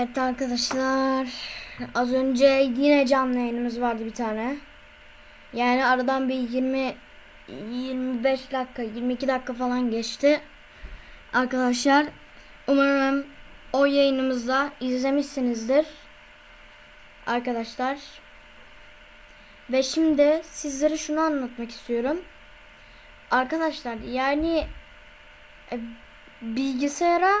Evet arkadaşlar az önce yine canlı yayınımız vardı bir tane. Yani aradan bir 20 25 dakika 22 dakika falan geçti. Arkadaşlar umarım o yayınımızda izlemişsinizdir. Arkadaşlar ve şimdi sizlere şunu anlatmak istiyorum. Arkadaşlar yani e, bilgisayara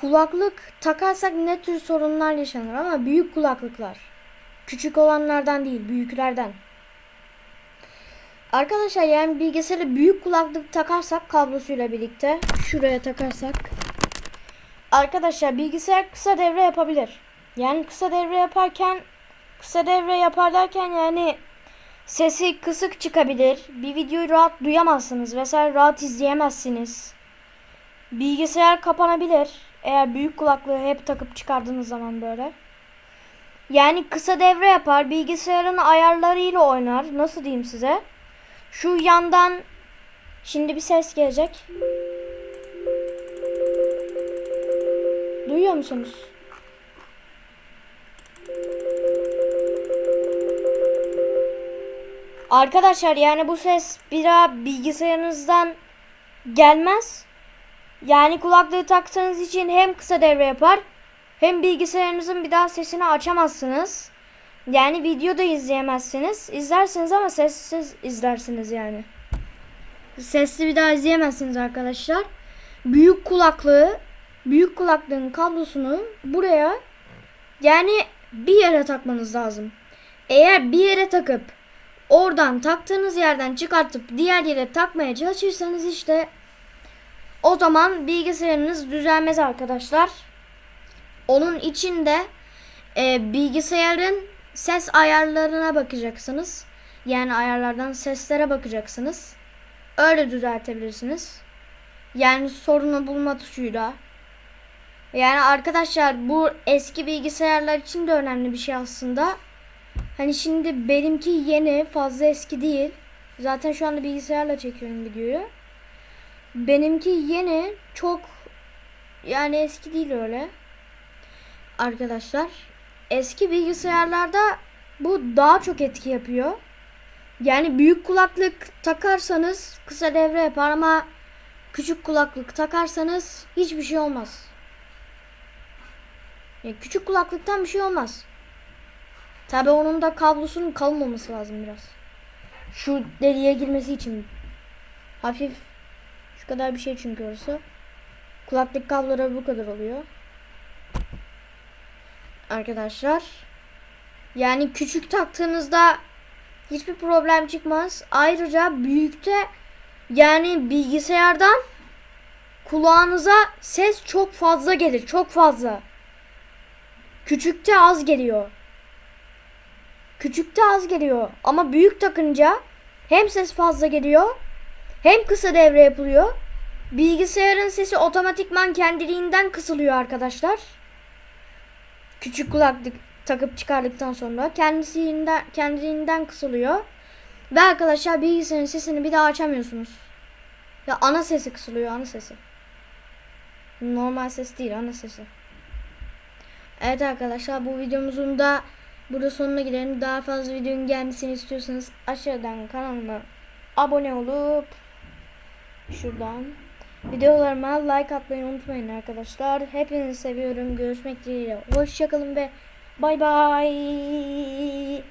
kulaklık takarsak ne tür sorunlar yaşanır ama büyük kulaklıklar. Küçük olanlardan değil, büyüklerden. Arkadaşlar yani bilgisayara büyük kulaklık takarsak kablosuyla birlikte şuraya takarsak Arkadaşlar bilgisayar kısa devre yapabilir. Yani kısa devre yaparken kısa devre yapar derken yani sesi kısık çıkabilir. Bir videoyu rahat duyamazsınız vesaire rahat izleyemezsiniz. Bilgisayar kapanabilir. Eğer büyük kulaklığı hep takıp çıkardığınız zaman böyle. Yani kısa devre yapar. Bilgisayarın ayarlarıyla oynar. Nasıl diyeyim size? Şu yandan şimdi bir ses gelecek. Duyuyor musunuz? Arkadaşlar yani bu ses bir daha bilgisayarınızdan gelmez. Yani kulaklığı taktığınız için hem kısa devre yapar hem bilgisayarınızın bir daha sesini açamazsınız. Yani video da izleyemezsiniz. İzlersiniz ama sessiz izlersiniz yani. Sesli bir daha izleyemezsiniz arkadaşlar. Büyük kulaklığı, büyük kulaklığın kablosunu buraya yani bir yere takmanız lazım. Eğer bir yere takıp oradan taktığınız yerden çıkartıp diğer yere takmaya çalışırsanız işte o zaman bilgisayarınız düzelmez arkadaşlar. Onun için de e, bilgisayarın ses ayarlarına bakacaksınız. Yani ayarlardan seslere bakacaksınız. Öyle düzeltebilirsiniz. Yani sorunu bulma tuşuyla. Yani arkadaşlar bu eski bilgisayarlar için de önemli bir şey aslında. Hani şimdi benimki yeni fazla eski değil. Zaten şu anda bilgisayarla çekiyorum videoyu. Benimki yeni çok yani eski değil öyle. Arkadaşlar eski bilgisayarlarda bu daha çok etki yapıyor. Yani büyük kulaklık takarsanız kısa devre yapar ama küçük kulaklık takarsanız hiçbir şey olmaz. Yani küçük kulaklıktan bir şey olmaz. Tabi onun da kablosunun kalın olması lazım biraz. Şu deliğe girmesi için hafif şu kadar bir şey çünkü orası. Kulaklık kabloları bu kadar oluyor. Arkadaşlar. Yani küçük taktığınızda hiçbir problem çıkmaz. Ayrıca büyükte yani bilgisayardan kulağınıza ses çok fazla gelir. Çok fazla. Küçükte az geliyor. Küçükte az geliyor. Ama büyük takınca hem ses fazla geliyor hem kısa devre yapılıyor. Bilgisayarın sesi otomatikman kendiliğinden kısılıyor arkadaşlar. Küçük kulaklık takıp çıkardıktan sonra kendisinden kendiliğinden kısılıyor. Ve arkadaşlar bilgisayarın sesini bir daha açamıyorsunuz. Ya ana sesi kısılıyor ana sesi. Normal ses değil ana sesi. Evet arkadaşlar bu videomuzun da burada sonuna gidelim. Daha fazla videonun gelmesini istiyorsanız aşağıdan kanalıma abone olup şuradan videolarıma like atmayı unutmayın arkadaşlar. Hepinizi seviyorum. Görüşmek dileğiyle. Hoşçakalın ve bay bay.